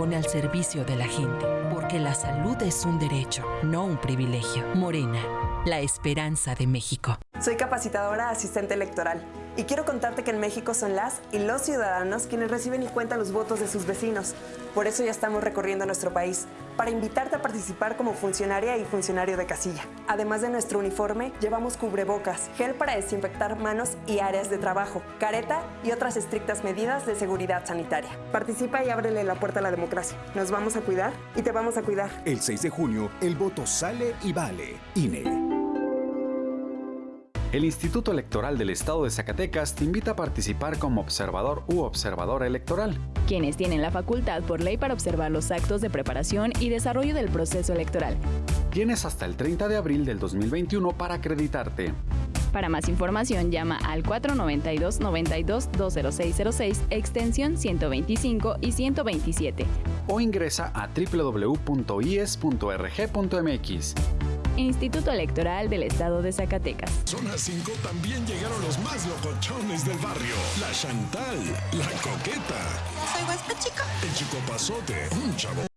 Pone al servicio de la gente, porque la salud es un derecho, no un privilegio. Morena, la esperanza de México. Soy capacitadora asistente electoral y quiero contarte que en México son las y los ciudadanos quienes reciben y cuentan los votos de sus vecinos. Por eso ya estamos recorriendo nuestro país, para invitarte a participar como funcionaria y funcionario de casilla. Además de nuestro uniforme, llevamos cubrebocas, gel para desinfectar manos y áreas de trabajo, careta y otras estrictas medidas de seguridad sanitaria. Participa y ábrele la puerta a la democracia. Nos vamos a cuidar y te vamos a cuidar. El 6 de junio, el voto sale y vale. INE. El Instituto Electoral del Estado de Zacatecas te invita a participar como observador u observadora electoral. Quienes tienen la facultad por ley para observar los actos de preparación y desarrollo del proceso electoral. Tienes hasta el 30 de abril del 2021 para acreditarte. Para más información llama al 492 92 20606 extensión 125 y 127 o ingresa a www.ies.rg.mx. Instituto Electoral del Estado de Zacatecas. Zona 5 también llegaron los más locochones del barrio. La Chantal, la coqueta. Soy Huesca Chica. El chico pasote, un chavo